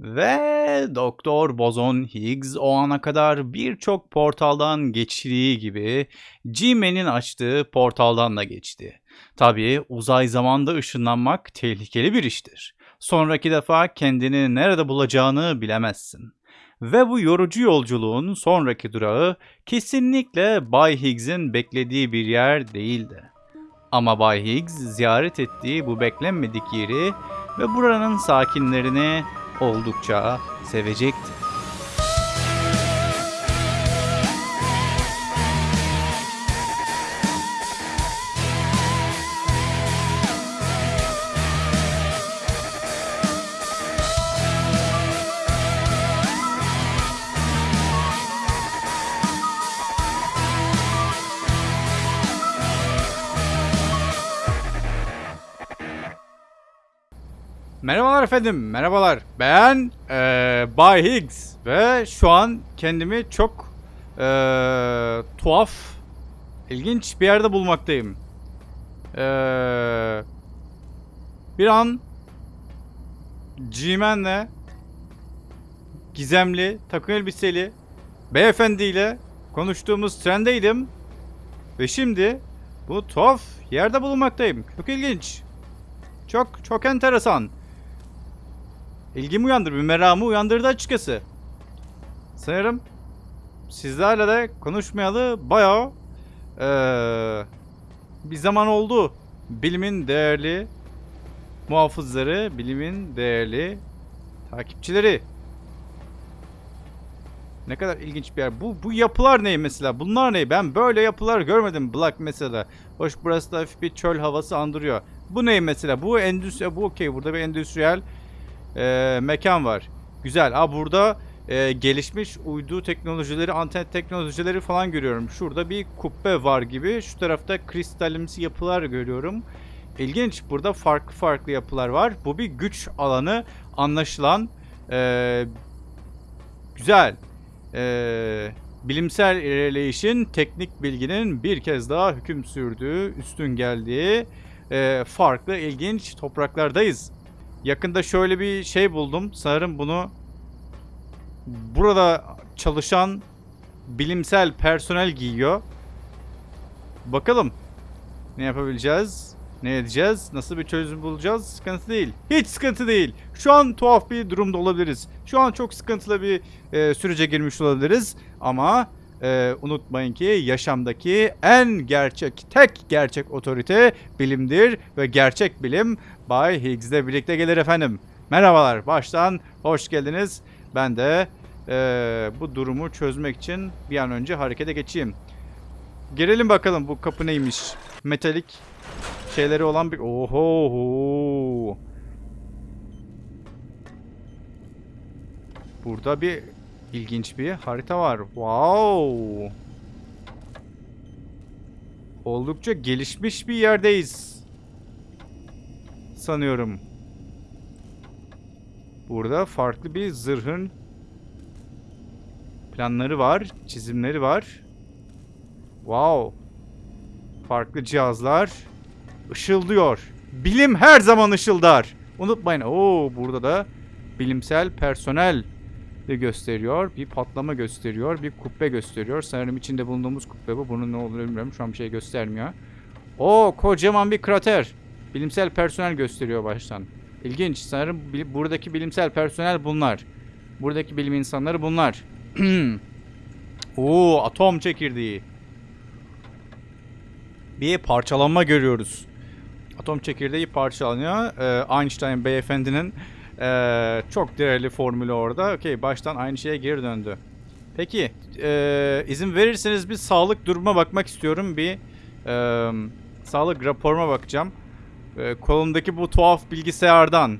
Ve Doktor Bozon Higgs o ana kadar birçok portaldan geçtiği gibi G-Man'in açtığı portaldan da geçti. Tabii uzay zamanda ışınlanmak tehlikeli bir iştir. Sonraki defa kendini nerede bulacağını bilemezsin. Ve bu yorucu yolculuğun sonraki durağı kesinlikle Bay Higgs'in beklediği bir yer değildi. Ama Bay Higgs ziyaret ettiği bu beklenmedik yeri ve buranın sakinlerini oldukça sevecekti. Merhabalar efendim, merhabalar. Ben eee Bay Higgs ve şu an kendimi çok eee, tuhaf, ilginç bir yerde bulmaktayım. Eee, bir an G-Man'le gizemli, takım elbiseli beyefendiyle konuştuğumuz trendeydim. Ve şimdi bu tuhaf yerde bulunmaktayım. Çok ilginç. Çok çok enteresan. İlgimi uyandırdı, bir meramı uyandırdı açıkçası. Sanırım sizlerle de konuşmayalı bayağı eee, bir zaman oldu. Bilimin değerli muhafızları, bilimin değerli takipçileri. Ne kadar ilginç bir yer. Bu, bu yapılar ne mesela? Bunlar ne? Ben böyle yapılar görmedim Black mesela. Hoş burası da hafif bir çöl havası andırıyor. Bu ne mesela? Bu endüstri, bu okey. Burada bir endüstriyel e, mekan var. Güzel. Aa burada e, gelişmiş uydu teknolojileri, anten teknolojileri falan görüyorum. Şurada bir kubbe var gibi. Şu tarafta kristalimsi yapılar görüyorum. İlginç. Burada farklı farklı yapılar var. Bu bir güç alanı anlaşılan. E, güzel. E, bilimsel ilerleyişin teknik bilginin bir kez daha hüküm sürdüğü, üstün geldiği e, farklı ilginç topraklardayız. Yakında şöyle bir şey buldum. Sanırım bunu burada çalışan bilimsel personel giyiyor. Bakalım ne yapabileceğiz? Ne edeceğiz? Nasıl bir çözüm bulacağız? Sıkıntı değil. Hiç sıkıntı değil. Şu an tuhaf bir durumda olabiliriz. Şu an çok sıkıntılı bir e, sürece girmiş olabiliriz. Ama e, unutmayın ki yaşamdaki en gerçek, tek gerçek otorite bilimdir. Ve gerçek bilim Bay Higgs'le birlikte gelir efendim. Merhabalar, baştan hoş geldiniz. Ben de e, bu durumu çözmek için bir an önce harekete geçeyim. Girelim bakalım bu kapı neymiş. Metalik şeyleri olan bir... Oho. Burada bir ilginç bir harita var. Wow. Oldukça gelişmiş bir yerdeyiz. Sanıyorum. Burada farklı bir zırhın planları var, çizimleri var. Wow. Farklı cihazlar ışıldıyor. Bilim her zaman ışıldar. Unutmayın. Oo burada da bilimsel personel gösteriyor. Bir patlama gösteriyor. Bir kubbe gösteriyor. Sanırım içinde bulunduğumuz kubbe bu. Bunun ne olduğunu bilmiyorum. Şu an bir şey göstermiyor. O kocaman bir krater. Bilimsel personel gösteriyor baştan. İlginç. Sanırım buradaki bilimsel personel bunlar. Buradaki bilim insanları bunlar. Oo atom çekirdeği. Bir parçalanma görüyoruz. Atom çekirdeği parçalanıyor. Ee, Einstein beyefendinin ee, çok değerli formülü orada. Okey baştan aynı şeye geri döndü. Peki ee, izin verirseniz bir sağlık duruma bakmak istiyorum. Bir ee, sağlık raporuma bakacağım. Ee, kolumdaki bu tuhaf bilgisayardan.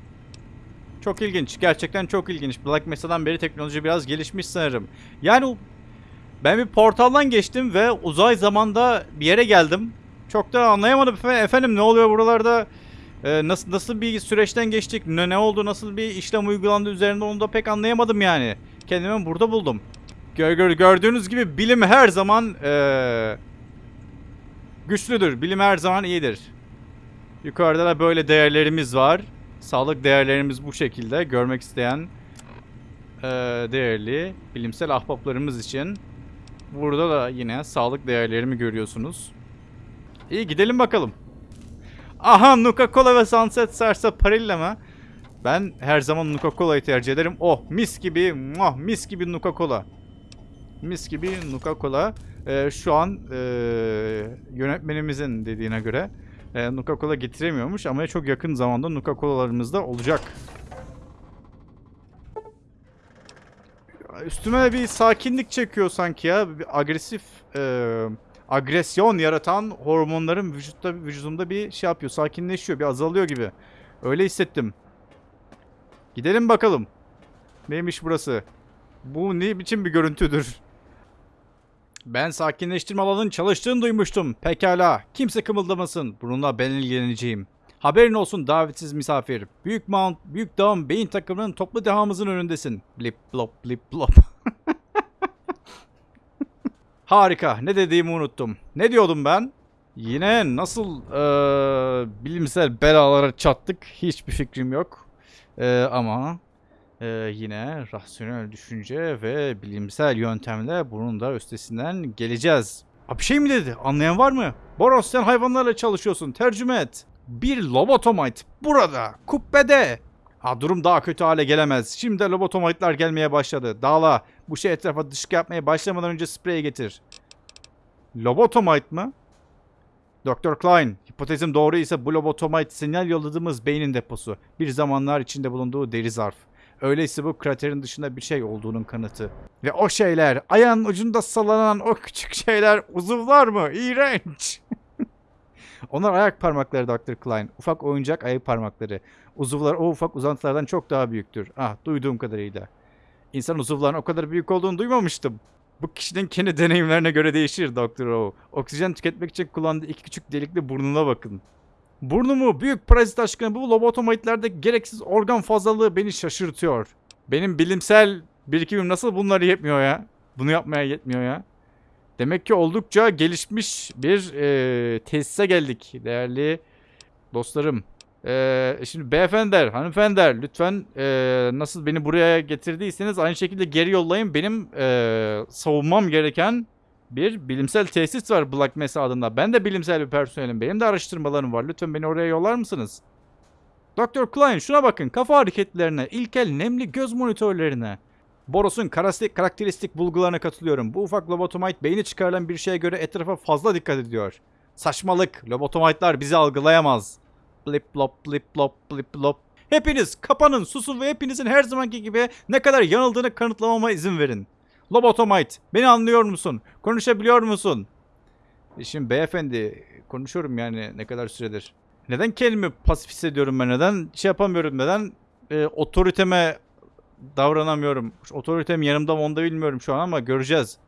Çok ilginç. Gerçekten çok ilginç. Black Mesa'dan beri teknoloji biraz gelişmiş sanırım. Yani ben bir portaldan geçtim ve uzay zamanda bir yere geldim. Çok da anlayamadım efe- efendim ne oluyor buralarda? Ee, nasıl nasıl bir süreçten geçtik? Ne, ne oldu? Nasıl bir işlem uygulandı üzerinde onu da pek anlayamadım yani. Kendimi burada buldum. Gör, gör- gördüğünüz gibi bilim her zaman ee, güçlüdür. Bilim her zaman iyidir. Yukarıda da böyle değerlerimiz var. Sağlık değerlerimiz bu şekilde. Görmek isteyen e, değerli bilimsel ahbaplarımız için. Burada da yine sağlık değerlerimi görüyorsunuz. İyi gidelim bakalım. Aha Nuka Cola ve Sunset Sarsaparilla mı? Ben her zaman Nuka Cola'yı tercih ederim. Oh mis gibi, muah, mis gibi Nuka Cola. Mis gibi Nuka Cola. Ee, şu an e, yönetmenimizin dediğine göre e, Nuka Cola getiremiyormuş ama çok yakın zamanda Nuka Cola'larımız da olacak. Üstüme bir sakinlik çekiyor sanki ya. Bir agresif e, agresyon yaratan hormonların vücutta vücudumda bir şey yapıyor. Sakinleşiyor, bir azalıyor gibi. Öyle hissettim. Gidelim bakalım. Neymiş burası? Bu ne biçim bir görüntüdür? Ben sakinleştirme alanının çalıştığını duymuştum. Pekala. Kimse kımıldamasın. Bununla ben ilgileneceğim. Haberin olsun davetsiz misafir. Büyük Mount, Büyük Dağın beyin takımının toplu dehamızın önündesin. Blip blop blip blop. Harika. Ne dediğimi unuttum. Ne diyordum ben? Yine nasıl eee, bilimsel belalara çattık hiçbir fikrim yok. Eee, ama eee, yine rasyonel düşünce ve bilimsel yöntemle bunun da üstesinden geleceğiz. Ha, bir şey mi dedi? Anlayan var mı? Boros sen hayvanlarla çalışıyorsun. Tercüme et. Bir lobotomite burada. Kubbede. Ha, durum daha kötü hale gelemez. Şimdi de lobotomite'lar gelmeye başladı. Dağla. Bu şey etrafa dışkı yapmaya başlamadan önce spreyi getir. Lobotomite mı? Dr. Klein, hipotezim doğru ise bu lobotomite sinyal yolladığımız beynin deposu. Bir zamanlar içinde bulunduğu deri zarf. Öyleyse bu kraterin dışında bir şey olduğunun kanıtı. Ve o şeyler, ayağın ucunda sallanan o küçük şeyler uzuvlar mı? İğrenç. Onlar ayak parmakları Dr. Klein. Ufak oyuncak ayak parmakları. Uzuvlar o ufak uzantılardan çok daha büyüktür. Ah, duyduğum kadarıyla. İnsan uzuvlarının o kadar büyük olduğunu duymamıştım. Bu kişinin kendi deneyimlerine göre değişir Dr. O. Oksijen tüketmek için kullandığı iki küçük delikli burnuna bakın. Burnumu büyük parazit aşkına bu lobotomaitlerde gereksiz organ fazlalığı beni şaşırtıyor. Benim bilimsel birikimim nasıl bunları yetmiyor ya? Bunu yapmaya yetmiyor ya. Demek ki oldukça gelişmiş bir e, tesise geldik değerli dostlarım. E, şimdi beyefendiler, hanımefendiler lütfen e, nasıl beni buraya getirdiyseniz aynı şekilde geri yollayın. Benim e, savunmam gereken bir bilimsel tesis var Black Mesa adında. Ben de bilimsel bir personelim. Benim de araştırmalarım var. Lütfen beni oraya yollar mısınız? Dr. Klein şuna bakın. Kafa hareketlerine, ilkel nemli göz monitörlerine. Boros'un karakteristik bulgularına katılıyorum. Bu ufak lobotomite beyni çıkarılan bir şeye göre etrafa fazla dikkat ediyor. Saçmalık. Lobotomite'lar bizi algılayamaz. Blip blop blip blop blip blop. Hepiniz kapanın susun ve hepinizin her zamanki gibi ne kadar yanıldığını kanıtlamama izin verin. Lobotomite beni anlıyor musun? Konuşabiliyor musun? E Şimdi beyefendi konuşuyorum yani ne kadar süredir. Neden kendimi pasif hissediyorum ben? Neden şey yapamıyorum? Neden e, otoriteme davranamıyorum? Otoritem yanımda mı onu da bilmiyorum şu an ama göreceğiz.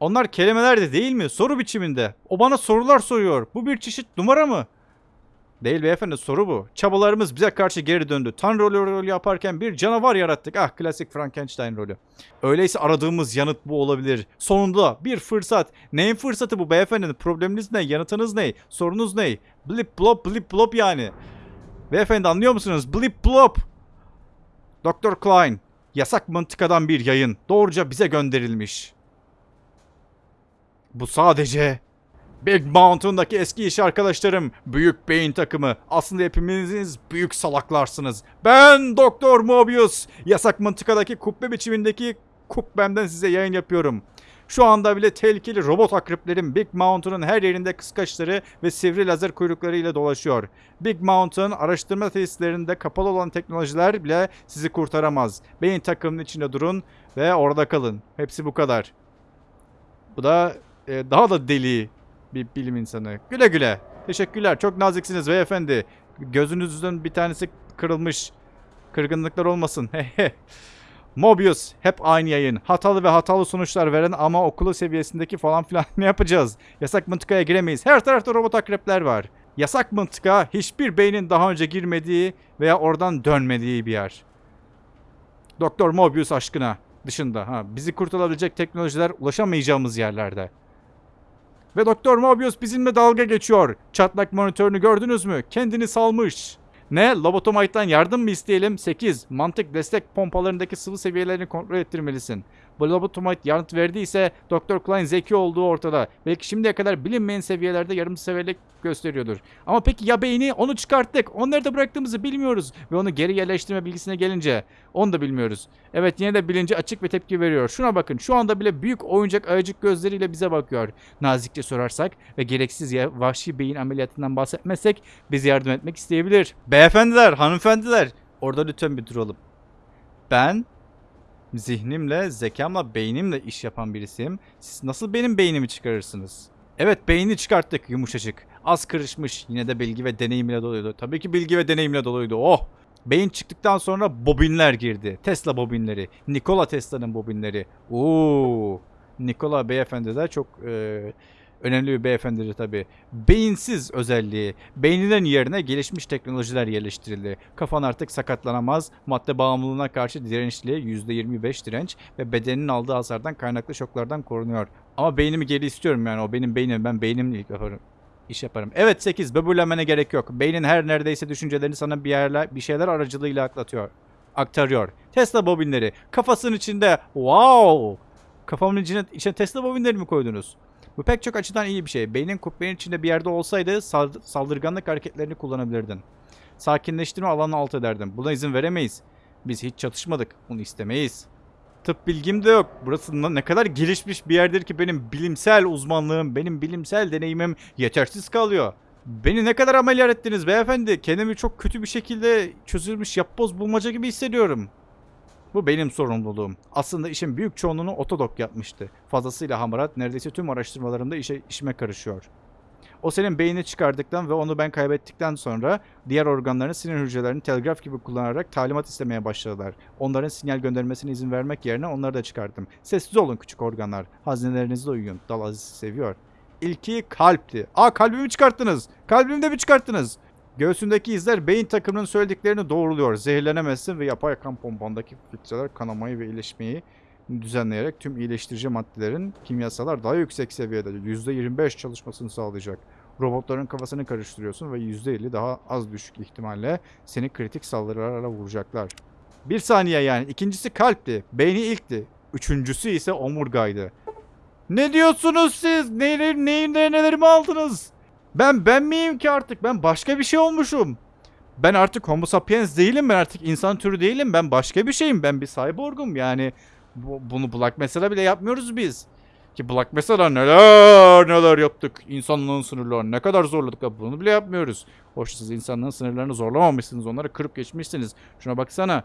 Onlar kelimeler de değil mi? Soru biçiminde. O bana sorular soruyor. Bu bir çeşit numara mı? Değil beyefendi soru bu. Çabalarımız bize karşı geri döndü. Tanrı rolü rolü yaparken bir canavar yarattık. Ah klasik Frankenstein rolü. Öyleyse aradığımız yanıt bu olabilir. Sonunda bir fırsat. Neyin fırsatı bu beyefendi? Probleminiz ne? Yanıtınız ne? Sorunuz ne? Blip blop blip blop yani. Beyefendi anlıyor musunuz? Blip blop. Dr. Klein. Yasak mıntıkadan bir yayın. Doğruca bize gönderilmiş. Bu sadece Big Mountain'daki eski iş arkadaşlarım, büyük beyin takımı. Aslında hepiniz büyük salaklarsınız. Ben Doktor Mobius. Yasak mıntıkadaki kubbe biçimindeki kubbemden size yayın yapıyorum. Şu anda bile tehlikeli robot akreplerin Big Mountain'ın her yerinde kıskaçları ve sivri lazer kuyruklarıyla dolaşıyor. Big Mountain araştırma tesislerinde kapalı olan teknolojiler bile sizi kurtaramaz. Beyin takımının içinde durun ve orada kalın. Hepsi bu kadar. Bu da e, daha da deli bir bilim insanı. Güle güle. Teşekkürler. Çok naziksiniz beyefendi. Gözünüzden bir tanesi kırılmış. Kırgınlıklar olmasın. Mobius hep aynı yayın. Hatalı ve hatalı sonuçlar veren ama okulu seviyesindeki falan filan ne yapacağız? Yasak mıntıkaya giremeyiz. Her tarafta robot akrepler var. Yasak mıntıka hiçbir beynin daha önce girmediği veya oradan dönmediği bir yer. Doktor Mobius aşkına dışında ha bizi kurtarabilecek teknolojiler ulaşamayacağımız yerlerde. Ve Doktor Mobius bizimle dalga geçiyor. Çatlak monitörünü gördünüz mü? Kendini salmış. Ne? Lobotomite'dan yardım mı isteyelim? 8. Mantık destek pompalarındaki sıvı seviyelerini kontrol ettirmelisin. Bu lobotomite yanıt verdiyse Dr. Klein zeki olduğu ortada. Belki şimdiye kadar bilinmeyen seviyelerde yarım severlik gösteriyordur. Ama peki ya beyni? Onu çıkarttık. Onu nerede bıraktığımızı bilmiyoruz. Ve onu geri yerleştirme bilgisine gelince onu da bilmiyoruz. Evet yine de bilinci açık ve tepki veriyor. Şuna bakın şu anda bile büyük oyuncak ayıcık gözleriyle bize bakıyor. Nazikçe sorarsak ve gereksiz ya vahşi beyin ameliyatından bahsetmezsek bize yardım etmek isteyebilir. Beyefendiler, hanımefendiler. Orada lütfen bir duralım. Ben zihnimle, zekamla, beynimle iş yapan birisiyim. Siz nasıl benim beynimi çıkarırsınız? Evet beyni çıkarttık yumuşacık. Az kırışmış yine de bilgi ve deneyimle doluydu. Tabii ki bilgi ve deneyimle doluydu. Oh! Beyin çıktıktan sonra bobinler girdi. Tesla bobinleri. Nikola Tesla'nın bobinleri. Oo! Nikola beyefendi de çok e, önemli bir beyefendidir tabii. Beyinsiz özelliği. Beyninin yerine gelişmiş teknolojiler yerleştirildi. Kafan artık sakatlanamaz. Madde bağımlılığına karşı dirençli %25 direnç ve bedeninin aldığı hasardan kaynaklı şoklardan korunuyor. Ama beynimi geri istiyorum yani o benim beynim. Ben beynimle ilk yaparım. iş yaparım. Evet 8. Böbürlenmene gerek yok. Beynin her neredeyse düşüncelerini sana bir yerler bir şeyler aracılığıyla aklatıyor. Aktarıyor. Tesla bobinleri. Kafasının içinde. Wow! Kafamın içine, içine Tesla bobinleri mi koydunuz? Bu pek çok açıdan iyi bir şey. Beynin kubbenin içinde bir yerde olsaydı sal- saldırganlık hareketlerini kullanabilirdin. Sakinleştirme alanını alt ederdin. Buna izin veremeyiz. Biz hiç çatışmadık. Bunu istemeyiz. Tıp bilgim de yok. Burası ne kadar gelişmiş bir yerdir ki benim bilimsel uzmanlığım, benim bilimsel deneyimim yetersiz kalıyor. Beni ne kadar ameliyat ettiniz beyefendi? Kendimi çok kötü bir şekilde çözülmüş yapboz bulmaca gibi hissediyorum. Bu benim sorumluluğum. Aslında işin büyük çoğunluğunu Otodok yapmıştı. Fazlasıyla hamarat neredeyse tüm araştırmalarımda işe, işime karışıyor. O senin beynini çıkardıktan ve onu ben kaybettikten sonra diğer organların sinir hücrelerini telgraf gibi kullanarak talimat istemeye başladılar. Onların sinyal göndermesine izin vermek yerine onları da çıkardım. Sessiz olun küçük organlar. Hazinelerinizde uyuyun. Dal Aziz seviyor. İlki kalpti. Aa kalbimi çıkarttınız. Kalbimi de mi çıkarttınız? Göğsündeki izler beyin takımının söylediklerini doğruluyor. Zehirlenemezsin ve yapay kan pompandaki filtreler kanamayı ve iyileşmeyi düzenleyerek tüm iyileştirici maddelerin kimyasalar daha yüksek seviyede %25 çalışmasını sağlayacak. Robotların kafasını karıştırıyorsun ve %50 daha az düşük ihtimalle seni kritik saldırılarla vuracaklar. Bir saniye yani. İkincisi kalpti. Beyni ilkti. Üçüncüsü ise omurgaydı. Ne diyorsunuz siz? Neleri, neyi, nelerimi aldınız? Ben ben miyim ki artık? Ben başka bir şey olmuşum. Ben artık homo sapiens değilim. Ben artık insan türü değilim. Ben başka bir şeyim. Ben bir cyborgum. Yani bu, bunu Black Mesa'da bile yapmıyoruz biz. Ki Black Mesa'da neler neler yaptık. İnsanlığın sınırlarını ne kadar zorladık. Bunu bile yapmıyoruz. Hoş siz insanlığın sınırlarını zorlamamışsınız. Onları kırıp geçmişsiniz. Şuna baksana.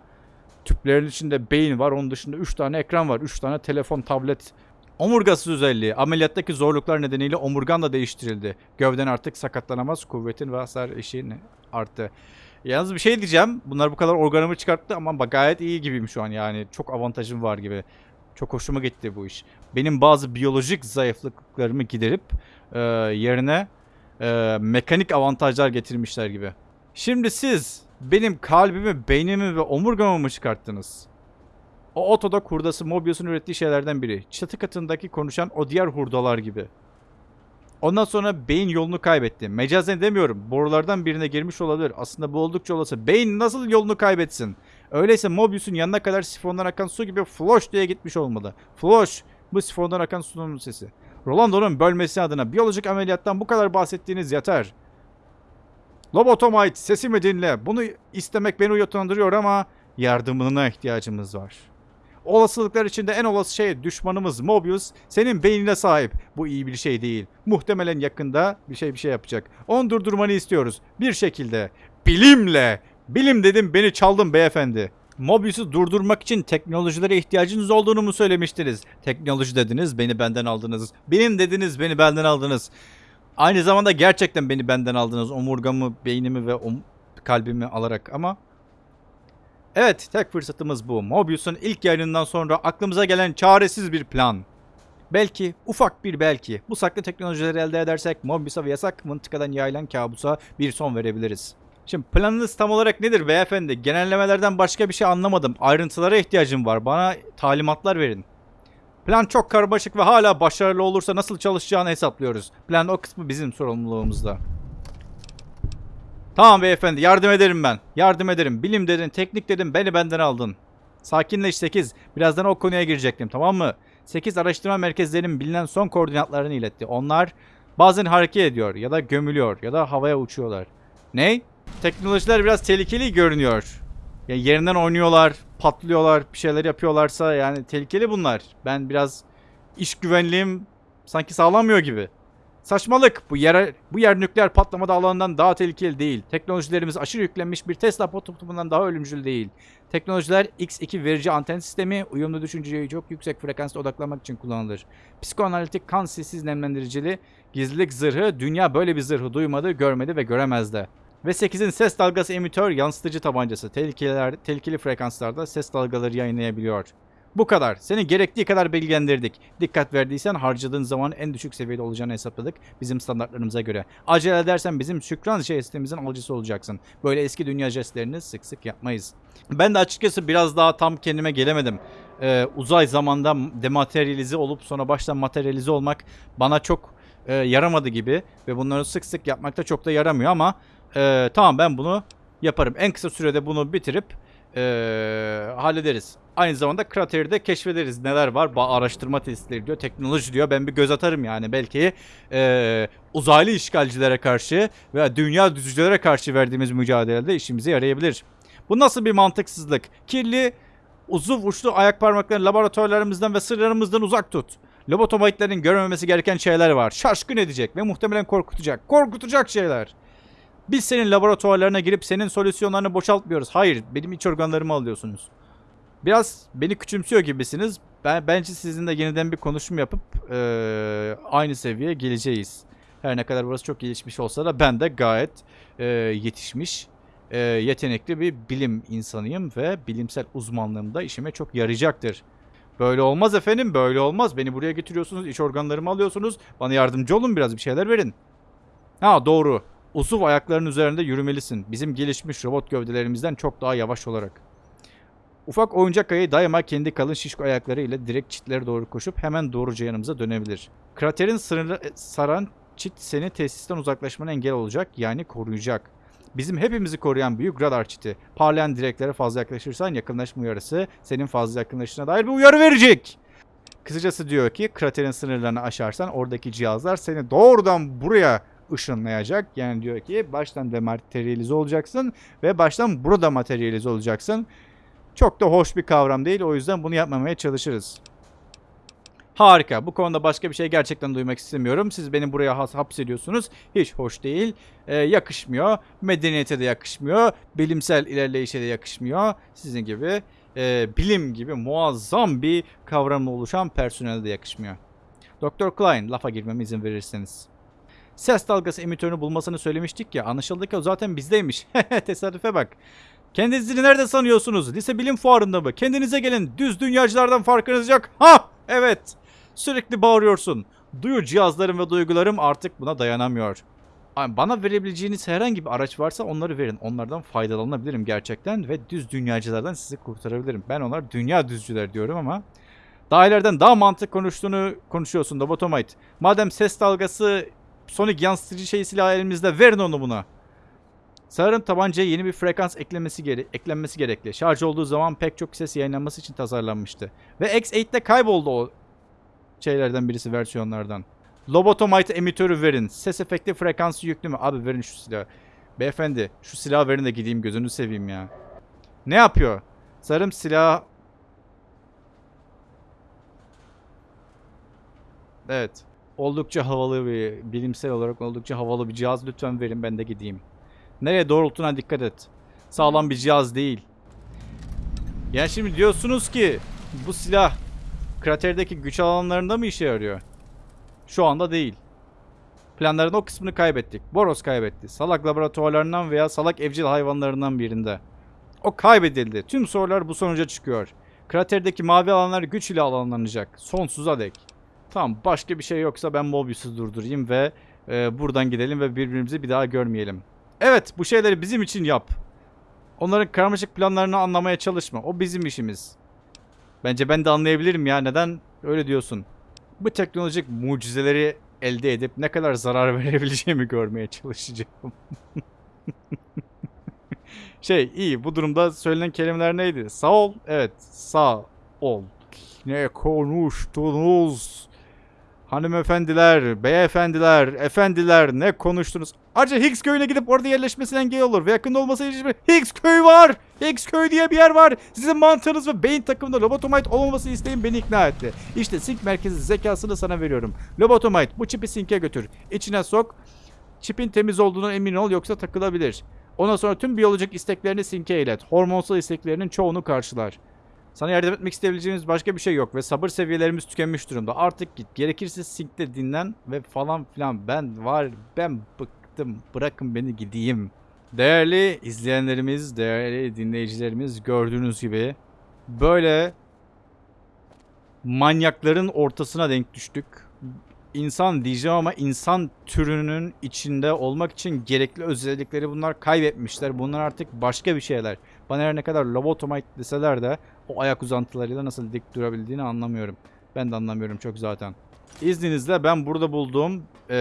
Tüplerin içinde beyin var. Onun dışında 3 tane ekran var. 3 tane telefon, tablet. Omurgasız özelliği. Ameliyattaki zorluklar nedeniyle omurgan da değiştirildi. Gövden artık sakatlanamaz. Kuvvetin ve hasar eşiğin arttı. Yalnız bir şey diyeceğim. Bunlar bu kadar organımı çıkarttı ama bak gayet iyi gibiyim şu an yani. Çok avantajım var gibi. Çok hoşuma gitti bu iş. Benim bazı biyolojik zayıflıklarımı giderip e, yerine e, mekanik avantajlar getirmişler gibi. Şimdi siz benim kalbimi, beynimi ve omurgamı mı çıkarttınız? O otoda hurdası Mobius'un ürettiği şeylerden biri. Çatı katındaki konuşan o diğer hurdalar gibi. Ondan sonra beyin yolunu kaybetti. Mecazen demiyorum. Borulardan birine girmiş olabilir. Aslında bu oldukça olası. Beyin nasıl yolunu kaybetsin? Öyleyse Mobius'un yanına kadar sifondan akan su gibi floş diye gitmiş olmalı. Floş. Bu sifondan akan sunun sesi. Rolando'nun bölmesi adına biyolojik ameliyattan bu kadar bahsettiğiniz yeter. Lobotomite sesimi dinle. Bunu istemek beni uyutandırıyor ama yardımına ihtiyacımız var. Olasılıklar içinde en olası şey düşmanımız Mobius senin beynine sahip. Bu iyi bir şey değil. Muhtemelen yakında bir şey bir şey yapacak. Onu durdurmanı istiyoruz. Bir şekilde. Bilimle. Bilim dedim beni çaldın beyefendi. Mobius'u durdurmak için teknolojilere ihtiyacınız olduğunu mu söylemiştiniz? Teknoloji dediniz beni benden aldınız. Bilim dediniz beni benden aldınız. Aynı zamanda gerçekten beni benden aldınız. Omurgamı, beynimi ve om- kalbimi alarak ama Evet, tek fırsatımız bu. Mobius'un ilk yayınından sonra aklımıza gelen çaresiz bir plan. Belki, ufak bir belki, bu saklı teknolojileri elde edersek Mobius'a ve yasak mıntıkadan yayılan kabusa bir son verebiliriz. Şimdi planınız tam olarak nedir beyefendi? Genellemelerden başka bir şey anlamadım. Ayrıntılara ihtiyacım var. Bana talimatlar verin. Plan çok karmaşık ve hala başarılı olursa nasıl çalışacağını hesaplıyoruz. Plan o kısmı bizim sorumluluğumuzda. Tamam beyefendi yardım ederim ben. Yardım ederim. Bilim dedin, teknik dedin, beni benden aldın. Sakinleş 8. Birazdan o konuya girecektim tamam mı? 8 araştırma merkezlerinin bilinen son koordinatlarını iletti. Onlar bazen hareket ediyor ya da gömülüyor ya da havaya uçuyorlar. Ne? Teknolojiler biraz tehlikeli görünüyor. Ya yerinden oynuyorlar, patlıyorlar, bir şeyler yapıyorlarsa yani tehlikeli bunlar. Ben biraz iş güvenliğim sanki sağlamıyor gibi. Saçmalık. Bu yer bu yer nükleer patlama alanından daha tehlikeli değil. Teknolojilerimiz aşırı yüklenmiş bir Tesla prototipinden daha ölümcül değil. Teknolojiler X2 verici anten sistemi uyumlu düşünceyi çok yüksek frekansta odaklamak için kullanılır. Psikoanalitik kan sessiz nemlendiricili gizlilik zırhı dünya böyle bir zırhı duymadı, görmedi ve göremez de. Ve 8'in ses dalgası emitör yansıtıcı tabancası tehlikeliler, tehlikeli frekanslarda ses dalgaları yayınlayabiliyor. Bu kadar. Seni gerektiği kadar bilgilendirdik. Dikkat verdiysen harcadığın zaman en düşük seviyede olacağını hesapladık bizim standartlarımıza göre. Acele edersen bizim şükran jestimizin alıcısı olacaksın. Böyle eski dünya jestlerini sık sık yapmayız. Ben de açıkçası biraz daha tam kendime gelemedim. Ee, uzay zamanda dematerialize olup sonra baştan materyalize olmak bana çok e, yaramadı gibi. Ve bunları sık sık yapmakta çok da yaramıyor ama e, tamam ben bunu yaparım. En kısa sürede bunu bitirip e, hallederiz. Aynı zamanda krateri de keşfederiz. Neler var? Ba- araştırma testleri diyor. Teknoloji diyor. Ben bir göz atarım yani. Belki e, uzaylı işgalcilere karşı veya dünya düzücülere karşı verdiğimiz mücadelede işimize yarayabilir. Bu nasıl bir mantıksızlık? Kirli, uzuv uçlu ayak parmaklarını laboratuvarlarımızdan ve sırlarımızdan uzak tut. Lobotomaytların görmemesi gereken şeyler var. Şaşkın edecek ve muhtemelen korkutacak. Korkutacak şeyler. Biz senin laboratuvarlarına girip senin solüsyonlarını boşaltmıyoruz. Hayır, benim iç organlarımı alıyorsunuz. Biraz beni küçümsüyor gibisiniz. Ben bence sizinle yeniden bir konuşum yapıp eee, aynı seviyeye geleceğiz. Her ne kadar burası çok gelişmiş olsa da ben de gayet eee, yetişmiş, eee, yetenekli bir bilim insanıyım ve bilimsel uzmanlığım da işime çok yarayacaktır. Böyle olmaz efendim, böyle olmaz. Beni buraya getiriyorsunuz, iç organlarımı alıyorsunuz. Bana yardımcı olun biraz, bir şeyler verin. Ha doğru. Usuv ayaklarının üzerinde yürümelisin. Bizim gelişmiş robot gövdelerimizden çok daha yavaş olarak. Ufak oyuncak ayı daima kendi kalın şişko ayakları ile direkt çitlere doğru koşup hemen doğruca yanımıza dönebilir. Kraterin sınırı saran çit seni tesisten uzaklaşmana engel olacak yani koruyacak. Bizim hepimizi koruyan büyük radar çiti. Parlayan direklere fazla yaklaşırsan yakınlaşma uyarısı senin fazla yakınlaştığına dair bir uyarı verecek. Kısacası diyor ki kraterin sınırlarını aşarsan oradaki cihazlar seni doğrudan buraya ışınlayacak. Yani diyor ki baştan dematerialize olacaksın ve baştan burada materyalize olacaksın. Çok da hoş bir kavram değil. O yüzden bunu yapmamaya çalışırız. Harika. Bu konuda başka bir şey gerçekten duymak istemiyorum. Siz beni buraya has hapsediyorsunuz. Hiç hoş değil. Ee, yakışmıyor. Medeniyete de yakışmıyor. Bilimsel ilerleyişe de yakışmıyor. Sizin gibi e, bilim gibi muazzam bir kavramla oluşan personele de yakışmıyor. Dr. Klein lafa girmeme izin verirseniz. Ses dalgası emitörünü bulmasını söylemiştik ya. Anlaşıldı ki o zaten bizdeymiş. Tesadüfe bak. Kendinizi nerede sanıyorsunuz? Lise bilim fuarında mı? Kendinize gelin. Düz dünyacılardan farkınız yok. Ha! Evet. Sürekli bağırıyorsun. Duyu cihazlarım ve duygularım artık buna dayanamıyor. Ay, Bana verebileceğiniz herhangi bir araç varsa onları verin. Onlardan faydalanabilirim gerçekten ve düz dünyacılardan sizi kurtarabilirim. Ben onlar dünya düzcüler diyorum ama daha ileriden daha mantık konuştuğunu konuşuyorsun da Botomite. Madem ses dalgası sonik yansıtıcı şey silahı elimizde verin onu buna. Sanırım tabancaya yeni bir frekans eklemesi gere eklenmesi gerekli. Şarj olduğu zaman pek çok ses yayınlanması için tasarlanmıştı. Ve X8'de kayboldu o şeylerden birisi versiyonlardan. Lobotomite emitörü verin. Ses efekti frekansı yüklü mü? Abi verin şu silahı. Beyefendi şu silahı verin de gideyim gözünü seveyim ya. Ne yapıyor? Sanırım silah... Evet. Oldukça havalı bir, bilimsel olarak oldukça havalı bir cihaz. Lütfen verin ben de gideyim. Nereye doğrultuna dikkat et. Sağlam bir cihaz değil. Yani şimdi diyorsunuz ki bu silah kraterdeki güç alanlarında mı işe yarıyor? Şu anda değil. Planların o kısmını kaybettik. Boros kaybetti. Salak laboratuvarlarından veya salak evcil hayvanlarından birinde. O kaybedildi. Tüm sorular bu sonuca çıkıyor. Kraterdeki mavi alanlar güç ile alanlanacak. Sonsuza dek. Tamam başka bir şey yoksa ben Mobius'u durdurayım ve e, buradan gidelim ve birbirimizi bir daha görmeyelim. Evet bu şeyleri bizim için yap. Onların karmaşık planlarını anlamaya çalışma. O bizim işimiz. Bence ben de anlayabilirim ya. Neden öyle diyorsun? Bu teknolojik mucizeleri elde edip ne kadar zarar verebileceğimi görmeye çalışacağım. şey iyi bu durumda söylenen kelimeler neydi? Sağ ol. Evet sağ ol. Ne konuştunuz? Hanımefendiler, beyefendiler, efendiler ne konuştunuz? Ayrıca Higgs köyüne gidip orada yerleşmesine engel olur ve yakında olması için Higgs köyü var. Higgs köy diye bir yer var. Sizin mantığınız ve beyin takımında lobotomite olmaması isteğin beni ikna etti. İşte sync merkezi zekasını sana veriyorum. Lobotomite bu çipi sync'e götür. İçine sok. Çipin temiz olduğuna emin ol yoksa takılabilir. Ondan sonra tüm biyolojik isteklerini sync'e ilet. Hormonsal isteklerinin çoğunu karşılar. Sana yardım etmek isteyebileceğimiz başka bir şey yok ve sabır seviyelerimiz tükenmiş durumda. Artık git. Gerekirse sync'te dinlen ve falan filan. Ben var, ben bıktım. Bırakın beni gideyim. Değerli izleyenlerimiz, değerli dinleyicilerimiz gördüğünüz gibi böyle manyakların ortasına denk düştük. İnsan diyeceğim ama insan türünün içinde olmak için gerekli özellikleri bunlar kaybetmişler. Bunlar artık başka bir şeyler. Bana her ne kadar lobotomite deseler de o ayak uzantılarıyla nasıl dik durabildiğini anlamıyorum. Ben de anlamıyorum çok zaten. İzninizle ben burada bulduğum eee,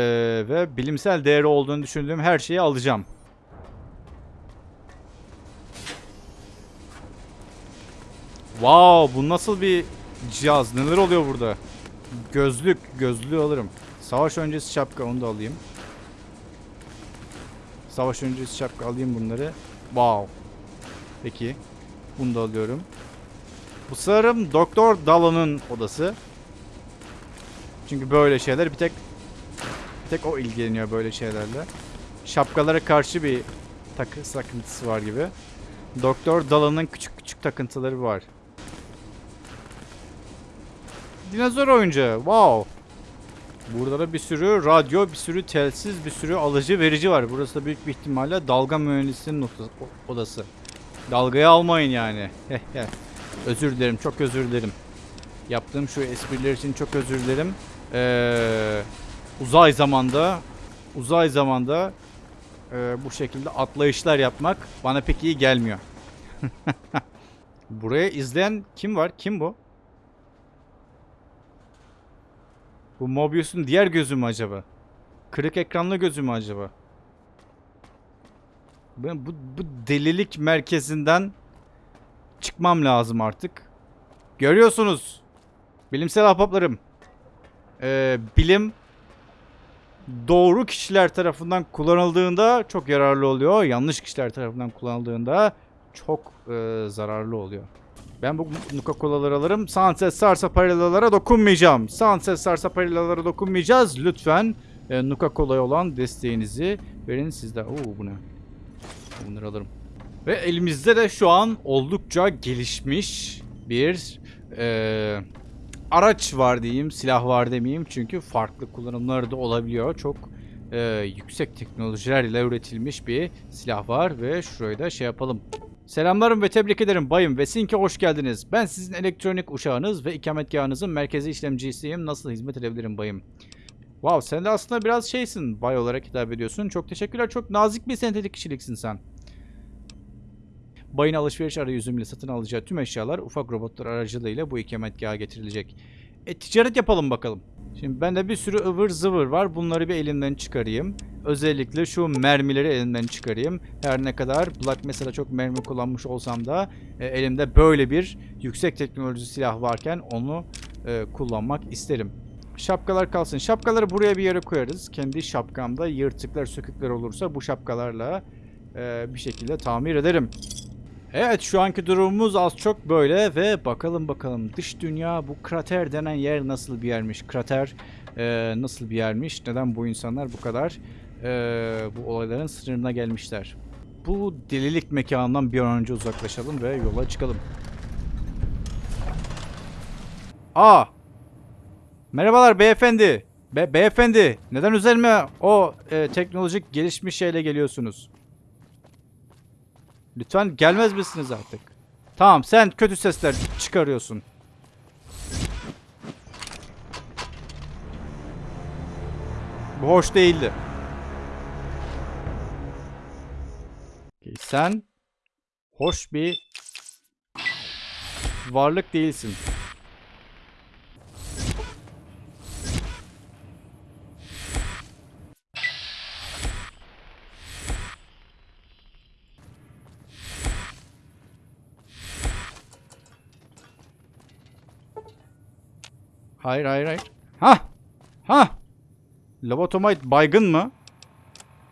ve bilimsel değeri olduğunu düşündüğüm her şeyi alacağım. Wow, bu nasıl bir cihaz? Neler oluyor burada? Gözlük, gözlüğü alırım. Savaş öncesi şapka, onu da alayım. Savaş öncesi şapka alayım bunları. Wow. Peki. Bunu da alıyorum. Bu sanırım Doktor Dala'nın odası. Çünkü böyle şeyler bir tek bir tek o ilgileniyor böyle şeylerle. Şapkalara karşı bir takı takıntısı var gibi. Doktor Dala'nın küçük küçük takıntıları var. Dinozor oyuncağı. Wow. Burada da bir sürü radyo, bir sürü telsiz, bir sürü alıcı verici var. Burası da büyük bir ihtimalle dalga mühendisinin odası. Dalgayı almayın yani. Heh, heh. özür dilerim, çok özür dilerim. Yaptığım şu espriler için çok özür dilerim. Ee, uzay zamanda, uzay zamanda e, bu şekilde atlayışlar yapmak bana pek iyi gelmiyor. Buraya izleyen kim var? Kim bu? Bu Mobius'un diğer gözü mü acaba? Kırık ekranlı gözü mü acaba? Ben bu, bu delilik merkezinden çıkmam lazım artık. Görüyorsunuz. Bilimsel ahbaplarım. Ee, bilim doğru kişiler tarafından kullanıldığında çok yararlı oluyor. Yanlış kişiler tarafından kullanıldığında çok e, zararlı oluyor. Ben bu Nuka-Cola'ları alırım. Sunset Sarsaparillalara dokunmayacağım. Sunset Sarsaparillalara dokunmayacağız. Lütfen e, Nuka-Cola'ya olan desteğinizi verin sizde. Oo bu ne? Bunları alırım. Ve elimizde de şu an oldukça gelişmiş bir e, araç var diyeyim. Silah var demeyeyim. Çünkü farklı kullanımları da olabiliyor. Çok e, yüksek teknolojiler ile üretilmiş bir silah var. Ve şurayı da şey yapalım. Selamlarım ve tebrik ederim bayım ve Sink'e hoş geldiniz. Ben sizin elektronik uşağınız ve ikametgahınızın merkezi işlemcisiyim. Nasıl hizmet edebilirim bayım? Wow sen de aslında biraz şeysin bay olarak hitap ediyorsun. Çok teşekkürler. Çok nazik bir sentetik kişiliksin sen. Bayın alışveriş arayüzüyle satın alacağı tüm eşyalar ufak robotlar aracılığıyla bu ikametgaha getirilecek. E ticaret yapalım bakalım. Şimdi bende bir sürü ıvır zıvır var. Bunları bir elimden çıkarayım. Özellikle şu mermileri elimden çıkarayım. Her ne kadar Black mesela çok mermi kullanmış olsam da e, elimde böyle bir yüksek teknoloji silah varken onu e, kullanmak isterim. Şapkalar kalsın. Şapkaları buraya bir yere koyarız. Kendi şapkamda yırtıklar sökükler olursa bu şapkalarla e, bir şekilde tamir ederim. Evet şu anki durumumuz az çok böyle ve bakalım bakalım dış dünya bu krater denen yer nasıl bir yermiş? Krater e, nasıl bir yermiş? Neden bu insanlar bu kadar e, bu olayların sınırına gelmişler? Bu delilik mekanından bir an önce uzaklaşalım ve yola çıkalım. Aa! Merhabalar beyefendi. Be beyefendi neden üzerime o e, teknolojik gelişmiş şeyle geliyorsunuz? Lütfen gelmez misiniz artık? Tamam sen kötü sesler çıkarıyorsun. Bu hoş değildi. Sen hoş bir varlık değilsin. Hayır hayır hayır. Ha! Ha! Lobotomite baygın mı?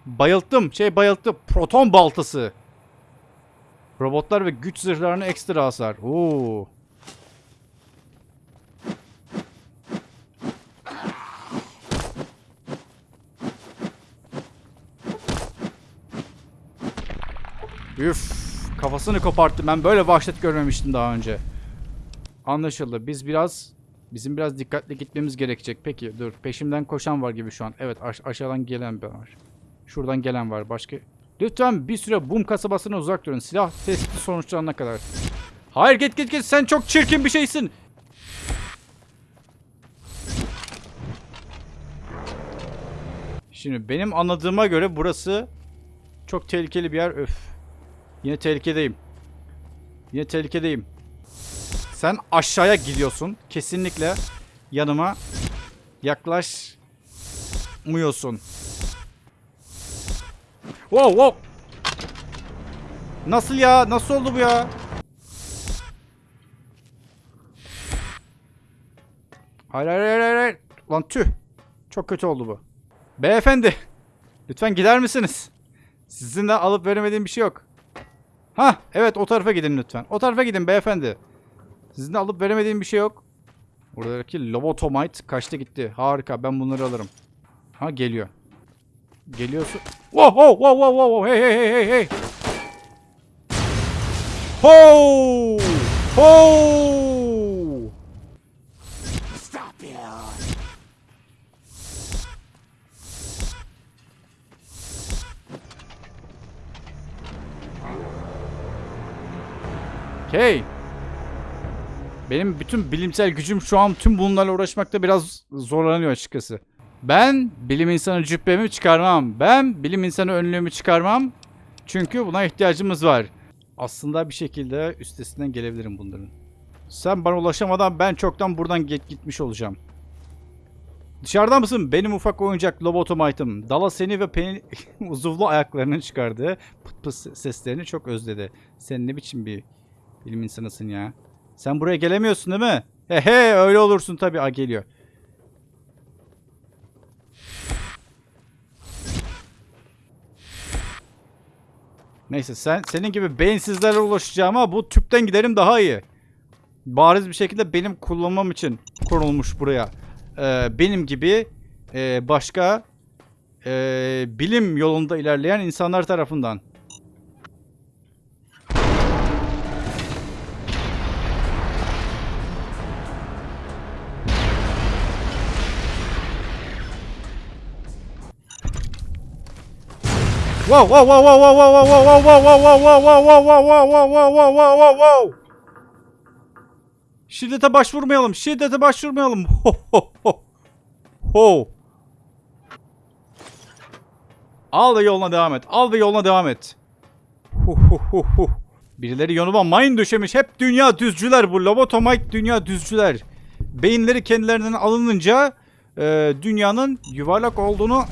Bayılttım. Şey bayılttı. Proton baltası. Robotlar ve güç zırhlarına ekstra hasar. Oo. Üf, kafasını koparttı. Ben böyle vahşet görmemiştim daha önce. Anlaşıldı. Biz biraz bizim biraz dikkatli gitmemiz gerekecek. Peki dur. Peşimden koşan var gibi şu an. Evet aş- aşağıdan gelen var. Şuradan gelen var. Başka Lütfen bir süre Bum kasabasına uzak durun. Silah testi sonuçlanana kadar. Hayır git git git. Sen çok çirkin bir şeysin. Şimdi benim anladığıma göre burası çok tehlikeli bir yer. Öf. Yine tehlikedeyim. Yine tehlikedeyim. Sen aşağıya gidiyorsun. Kesinlikle yanıma yaklaşmıyorsun. Wow wow. Nasıl ya? Nasıl oldu bu ya? Hayır hayır hayır hayır. Lan tüh. Çok kötü oldu bu. Beyefendi. Lütfen gider misiniz? Sizin de alıp veremediğim bir şey yok. Ha evet o tarafa gidin lütfen. O tarafa gidin beyefendi. Sizin de alıp veremediğim bir şey yok. Buradaki lobotomite kaçtı gitti. Harika ben bunları alırım. Ha geliyor. Geliyorsun. Wow wow wow wow wow hey hey hey hey hey. Ho! Ho! Stop here! Okay. Benim bütün bilimsel gücüm şu an tüm bunlarla uğraşmakta biraz zorlanıyor açıkçası. Ben bilim insanı cübbemi çıkarmam. Ben bilim insanı önlüğümü çıkarmam. Çünkü buna ihtiyacımız var. Aslında bir şekilde üstesinden gelebilirim bunların. Sen bana ulaşamadan ben çoktan buradan git gitmiş olacağım. Dışarıda mısın? Benim ufak oyuncak lobotomite'ım. Dala seni ve penin uzuvlu ayaklarının çıkardığı pıt pıt seslerini çok özledi. Sen ne biçim bir bilim insanısın ya. Sen buraya gelemiyorsun değil mi? He he öyle olursun tabii. A geliyor. Neyse sen senin gibi beyinsizlere ulaşacağıma bu tüpten giderim daha iyi. Bariz bir şekilde benim kullanmam için kurulmuş buraya. Ee, benim gibi e, başka e, bilim yolunda ilerleyen insanlar tarafından. Wow wow wow wow wow wow wow wow wow wow wow wow wow wow wow wow wow wow wow wow Şiddete başvurmayalım. Şiddete başvurmayalım. Ho. Al ve yoluna devam et. Al ve yoluna devam et. Birileri yoluma mayın döşemiş. Hep dünya düzcüler bu. Lobotomite dünya düzcüler. Beyinleri kendilerinden alınınca e, dünyanın yuvarlak olduğunu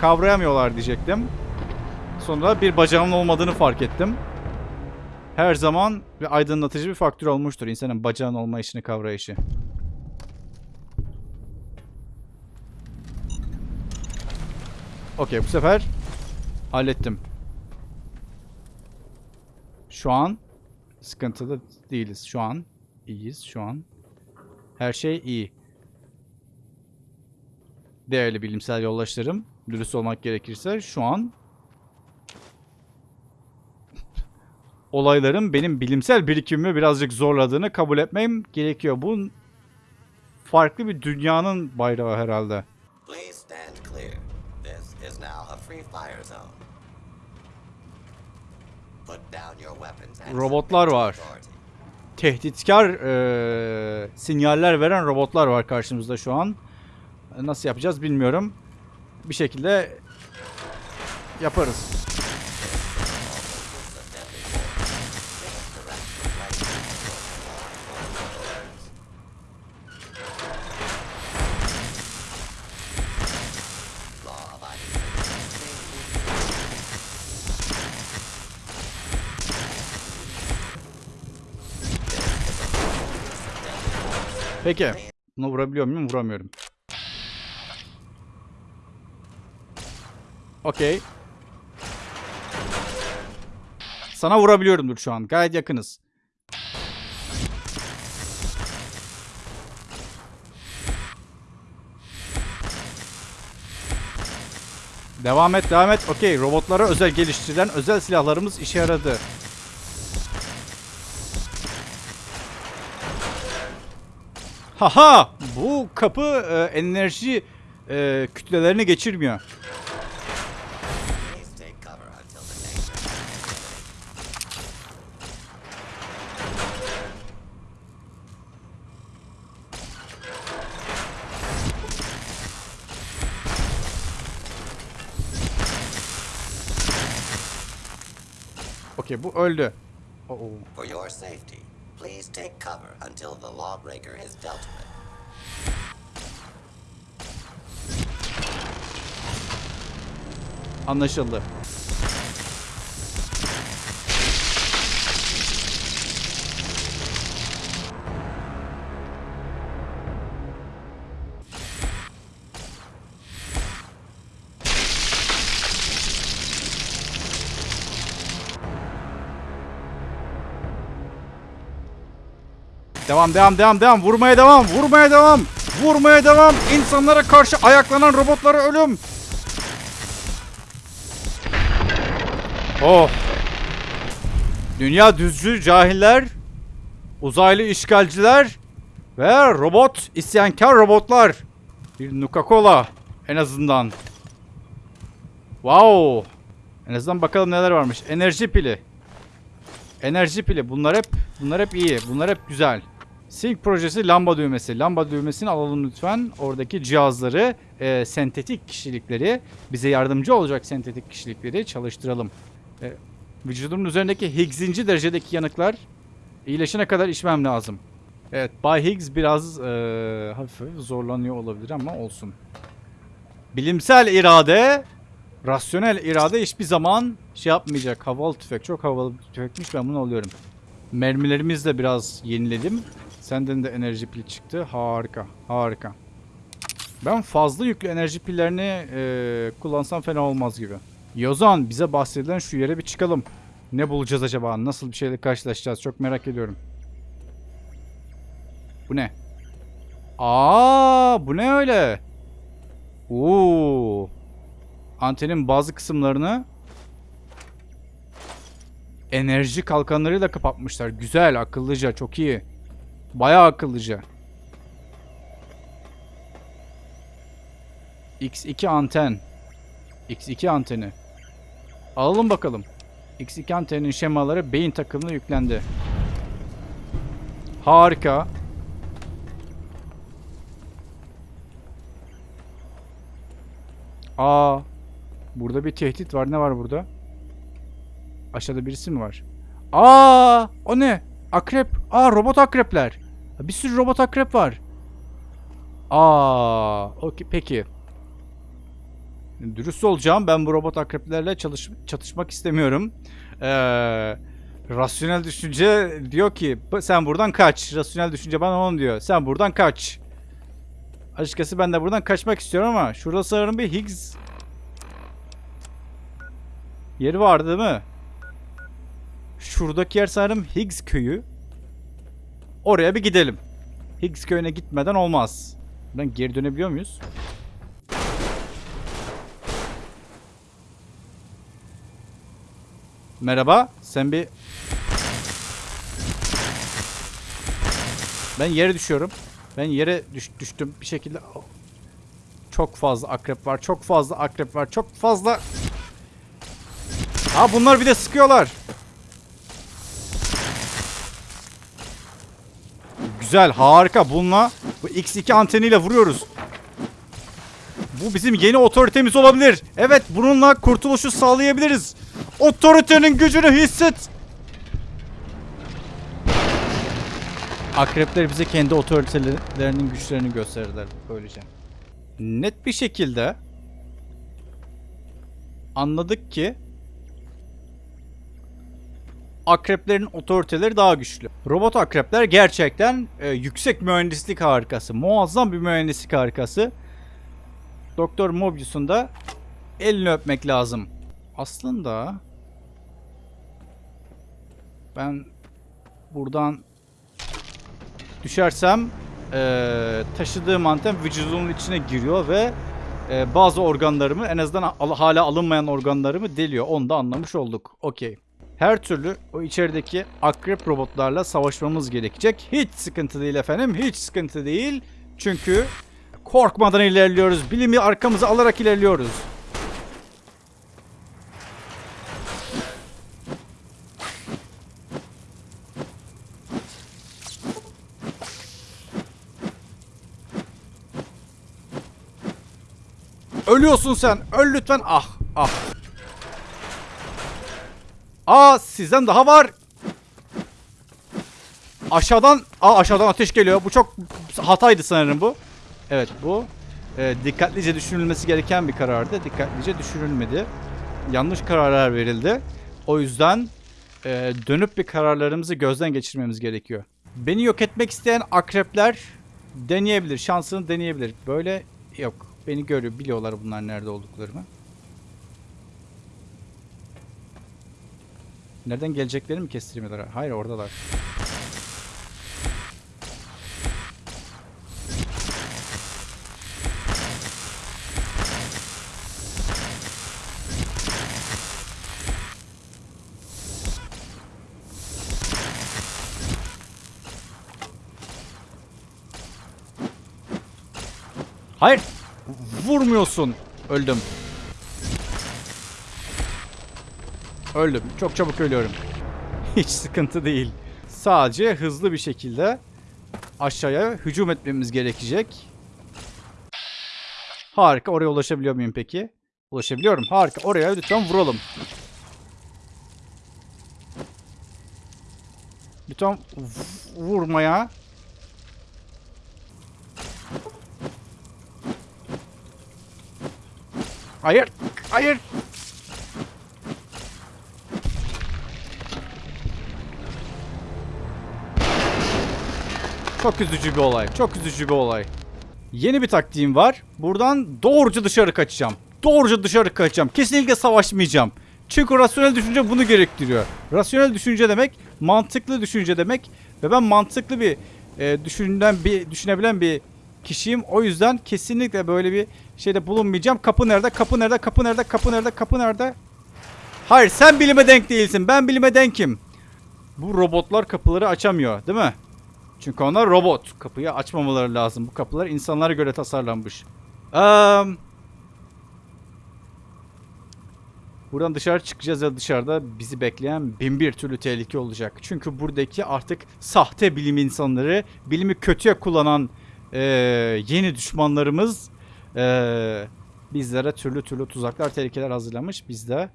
kavrayamıyorlar diyecektim. Sonra bir bacağımın olmadığını fark ettim. Her zaman bir aydınlatıcı bir faktör olmuştur insanın bacağın olma işini kavrayışı. Okey bu sefer hallettim. Şu an sıkıntılı değiliz. Şu an iyiyiz. Şu an her şey iyi. Değerli bilimsel yoldaşlarım, dürüst olmak gerekirse şu an olayların benim bilimsel birikimimi birazcık zorladığını kabul etmem gerekiyor. Bu farklı bir dünyanın bayrağı herhalde. Robotlar var. Tehditkar eee, sinyaller veren robotlar var karşımızda şu an. Nasıl yapacağız bilmiyorum bir şekilde yaparız. Peki. Bunu vurabiliyor muyum? Vuramıyorum. Okey. Sana vurabiliyorumdur şu an. Gayet yakınız. Devam et, devam et. Okey, robotlara özel geliştirilen özel silahlarımız işe yaradı. Haha! Bu kapı e, enerji e, kütlelerini geçirmiyor. Please take cover until the next round. Bu öldü. Oo. For your safety, please take cover until the lawbreaker is dealt with. Anlaşıldı. Devam devam devam devam vurmaya devam vurmaya devam vurmaya devam insanlara karşı ayaklanan robotlara ölüm Oh. Dünya düzcü cahiller, uzaylı işgalciler ve robot isyankar robotlar. Bir Nuka-Cola en azından. Wow. En azından bakalım neler varmış. Enerji pili. Enerji pili. Bunlar hep bunlar hep iyi. Bunlar hep güzel. Sync projesi lamba düğmesi. Lamba düğmesini alalım lütfen. Oradaki cihazları, e, sentetik kişilikleri, bize yardımcı olacak sentetik kişilikleri çalıştıralım. E, vücudumun üzerindeki Higgs'inci derecedeki yanıklar iyileşene kadar içmem lazım. Evet, Bay Higgs biraz e, hafif zorlanıyor olabilir ama olsun. Bilimsel irade, rasyonel irade hiçbir zaman şey yapmayacak. Havalı tüfek, çok havalı tüfekmiş ben bunu alıyorum. Mermilerimizi de biraz yeniledim. Senden de enerji pil çıktı. Harika, harika. Ben fazla yüklü enerji pillerini e, kullansam fena olmaz gibi. Yozan bize bahsedilen şu yere bir çıkalım. Ne bulacağız acaba? Nasıl bir şeyle karşılaşacağız? Çok merak ediyorum. Bu ne? Aa, bu ne öyle? Oo. Antenin bazı kısımlarını enerji kalkanlarıyla kapatmışlar. Güzel, akıllıca, çok iyi. Bayağı akıllıca. X2 anten. X2 anteni. Alalım bakalım. X2 antenin şemaları beyin takımına yüklendi. Harika. Aa. Burada bir tehdit var. Ne var burada? Aşağıda birisi mi var? Aa! O ne? Akrep. Aa robot akrepler. Bir sürü robot akrep var. Aa, okey peki. Dürüst olacağım. Ben bu robot akreplerle çalış çatışmak istemiyorum. Ee, rasyonel düşünce diyor ki "Bu- sen buradan kaç. Rasyonel düşünce bana onu diyor. Sen buradan kaç. Açıkçası ben de buradan kaçmak istiyorum ama şurada sanırım bir Higgs yeri vardı değil mi? Şuradaki yer sanırım Higgs köyü. Oraya bir gidelim. Higgs köyüne gitmeden olmaz. Buradan geri dönebiliyor muyuz? Merhaba. Sen bir... Ben yere düşüyorum. Ben yere düş düştüm bir şekilde. Çok fazla akrep var. Çok fazla akrep var. Çok fazla... Ha bunlar bir de sıkıyorlar. Güzel, harika. Bununla bu X2 anteniyle vuruyoruz. Bu bizim yeni otoritemiz olabilir. Evet, bununla kurtuluşu sağlayabiliriz. Otoritenin gücünü hisset. Akrepler bize kendi otoritelerinin güçlerini gösterirler böylece. Net bir şekilde anladık ki akreplerin otoriteleri daha güçlü. Robot akrepler gerçekten e, yüksek mühendislik harikası. Muazzam bir mühendislik harikası. Doktor Mobius'un da elini öpmek lazım. Aslında ben buradan düşersem eee, taşıdığım anten vücudumun içine giriyor ve eee, bazı organlarımı en azından al- hala alınmayan organlarımı deliyor. Onu da anlamış olduk. Okey. Her türlü o içerideki akrep robotlarla savaşmamız gerekecek. Hiç sıkıntı değil efendim. Hiç sıkıntı değil. Çünkü korkmadan ilerliyoruz. Bilimi arkamıza alarak ilerliyoruz. Ölüyorsun sen. Öl lütfen. Ah ah. Aa sizden daha var. Aşağıdan aa aşağıdan ateş geliyor. Bu çok hataydı sanırım bu. Evet bu e, dikkatlice düşünülmesi gereken bir karardı. Dikkatlice düşünülmedi. Yanlış kararlar verildi. O yüzden e, dönüp bir kararlarımızı gözden geçirmemiz gerekiyor. Beni yok etmek isteyen akrepler deneyebilir. Şansını deneyebilir. Böyle yok. Beni görüyor. Biliyorlar bunlar nerede olduklarımı. Nereden geleceklerini mi kestirmiyorlar? Hayır oradalar. Hayır. Vurmuyorsun. Öldüm. Öldüm. Çok çabuk ölüyorum. Hiç sıkıntı değil. Sadece hızlı bir şekilde aşağıya hücum etmemiz gerekecek. Harika. Oraya ulaşabiliyor muyum peki? Ulaşabiliyorum. Harika. Oraya lütfen vuralım. Lütfen vurmaya. Hayır. Hayır. Çok üzücü bir olay. Çok üzücü bir olay. Yeni bir taktiğim var. Buradan doğruca dışarı kaçacağım. Doğruca dışarı kaçacağım. Kesinlikle savaşmayacağım. Çünkü rasyonel düşünce bunu gerektiriyor. Rasyonel düşünce demek mantıklı düşünce demek ve ben mantıklı bir e, düşünen bir düşünebilen bir kişiyim. O yüzden kesinlikle böyle bir şeyde bulunmayacağım. Kapı nerede? Kapı nerede? Kapı nerede? Kapı nerede? Kapı nerede? Hayır sen bilime denk değilsin. Ben bilime denkim. Bu robotlar kapıları açamıyor değil mi? Çünkü onlar robot. Kapıyı açmamaları lazım. Bu kapılar insanlara göre tasarlanmış. Eee... Buradan dışarı çıkacağız ve dışarıda bizi bekleyen bin bir türlü tehlike olacak. Çünkü buradaki artık sahte bilim insanları, bilimi kötüye kullanan eee, yeni düşmanlarımız eee, bizlere türlü türlü tuzaklar, tehlikeler hazırlamış. Biz de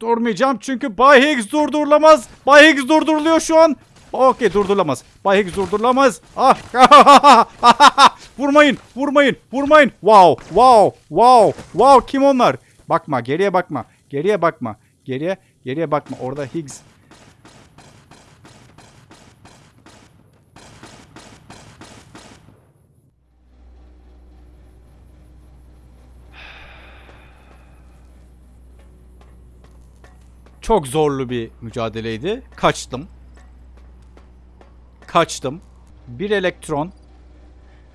durmayacağım çünkü Bay Higgs durdurulamaz. Bay Higgs durduruluyor şu an. Okey durdurulamaz. Bay Higgs durdurulamaz. Ah. vurmayın, vurmayın, vurmayın. Wow, wow, wow, wow. Kim onlar? Bakma, geriye bakma. Geriye bakma. Geriye, geriye bakma. Orada Higgs. Çok zorlu bir mücadeleydi. Kaçtım. Kaçtım. Bir elektron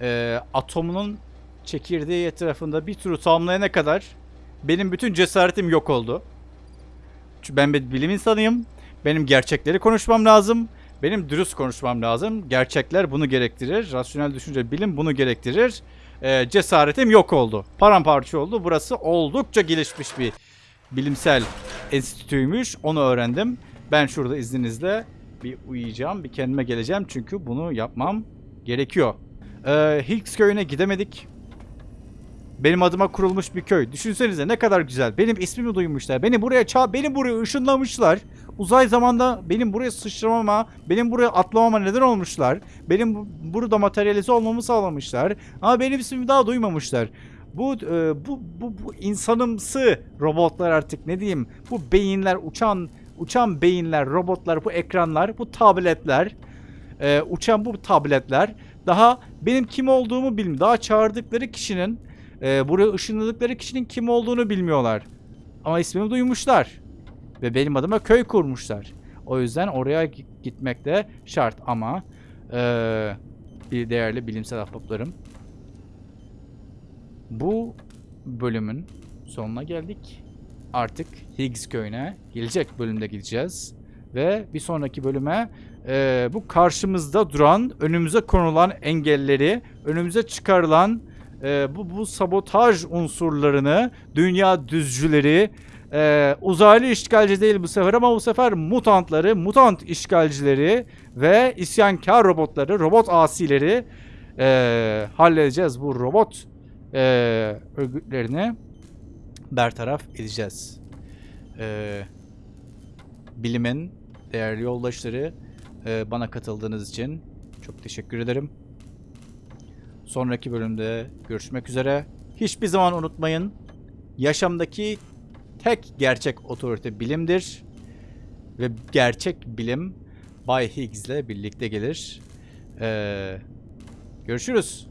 e, atomunun çekirdeği etrafında bir turu tamamlayana kadar benim bütün cesaretim yok oldu. Çünkü ben bir bilim insanıyım. Benim gerçekleri konuşmam lazım. Benim dürüst konuşmam lazım. Gerçekler bunu gerektirir. Rasyonel düşünce, bilim bunu gerektirir. E, cesaretim yok oldu. Paramparça oldu. Burası oldukça gelişmiş bir bilimsel enstitüymüş. Onu öğrendim. Ben şurada izninizle bir uyuyacağım. Bir kendime geleceğim. Çünkü bunu yapmam gerekiyor. Ee, Higgs köyüne gidemedik. Benim adıma kurulmuş bir köy. Düşünsenize ne kadar güzel. Benim ismimi duymuşlar. Beni buraya ça beni buraya ışınlamışlar. Uzay zamanda benim buraya sıçramama, benim buraya atlamama neden olmuşlar. Benim bu- burada materyalize olmamı sağlamışlar. Ama benim ismimi daha duymamışlar. Bu e, bu bu bu insanımsı robotlar artık ne diyeyim? Bu beyinler uçan uçan beyinler, robotlar, bu ekranlar, bu tabletler, e, uçan bu tabletler daha benim kim olduğumu bilmiyor. Daha çağırdıkları kişinin, e, buraya ışınladıkları kişinin kim olduğunu bilmiyorlar. Ama ismimi duymuşlar. Ve benim adıma köy kurmuşlar. O yüzden oraya gi- gitmek de şart ama e, bir değerli bilimsel ahbaplarım. Bu bölümün sonuna geldik. Artık Higgs köyüne gelecek bölümde gideceğiz. Ve bir sonraki bölüme e, bu karşımızda duran, önümüze konulan engelleri, önümüze çıkarılan e, bu, bu sabotaj unsurlarını, dünya düzcüleri, e, uzaylı işgalci değil bu sefer ama bu sefer mutantları, mutant işgalcileri ve isyankar robotları, robot asileri e, halledeceğiz. Bu robot e, örgütlerini bertaraf edeceğiz. E, bilimin değerli yoldaşları e, bana katıldığınız için çok teşekkür ederim. Sonraki bölümde görüşmek üzere. Hiçbir zaman unutmayın. Yaşamdaki tek gerçek otorite bilimdir. Ve gerçek bilim Bay Higgs ile birlikte gelir. Ee, görüşürüz.